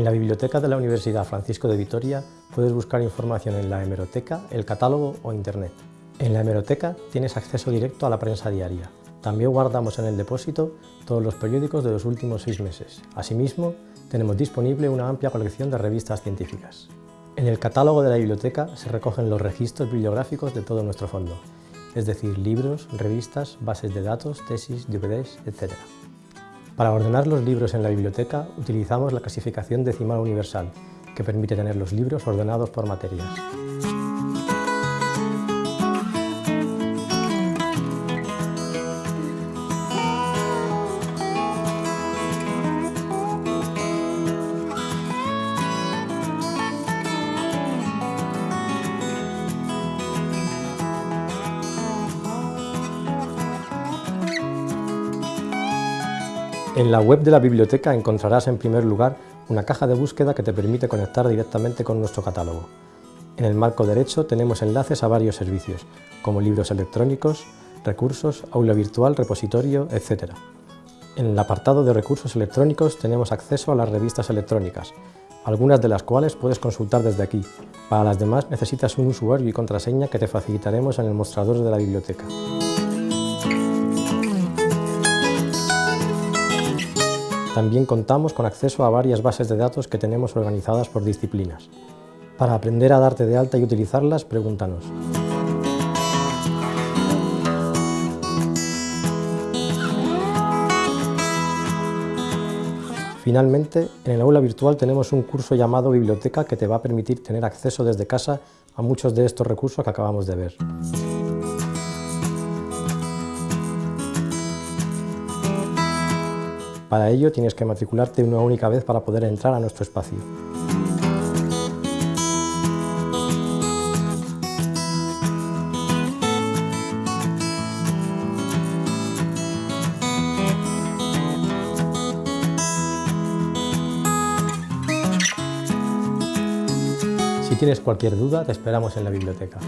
la biblioteca de la Universidad Francisco de Vitoria puedes buscar información en la hemeroteca, el catálogo o internet. En la hemeroteca tienes acceso directo a la prensa diaria. También guardamos en el depósito todos los periódicos de los últimos seis meses. Asimismo, tenemos disponible una amplia colección de revistas científicas. En el catálogo de la biblioteca se recogen los registros bibliográficos de todo nuestro fondo, es decir, libros, revistas, bases de datos, tesis, DVDs, etc. Para ordenar los libros en la biblioteca utilizamos la clasificación decimal universal, que permite tener los libros ordenados por materias. En la web de la biblioteca encontrarás en primer lugar una caja de búsqueda que te permite conectar directamente con nuestro catálogo. En el marco derecho tenemos enlaces a varios servicios, como libros electrónicos, recursos, aula virtual, repositorio, etc. En el apartado de recursos electrónicos tenemos acceso a las revistas electrónicas, algunas de las cuales puedes consultar desde aquí. Para las demás necesitas un usuario y contraseña que te facilitaremos en el mostrador de la biblioteca. También contamos con acceso a varias bases de datos que tenemos organizadas por disciplinas. Para aprender a darte de alta y utilizarlas, pregúntanos. Finalmente, en el aula virtual tenemos un curso llamado Biblioteca que te va a permitir tener acceso desde casa a muchos de estos recursos que acabamos de ver. Para ello tienes que matricularte una única vez para poder entrar a nuestro espacio. Si tienes cualquier duda, te esperamos en la biblioteca.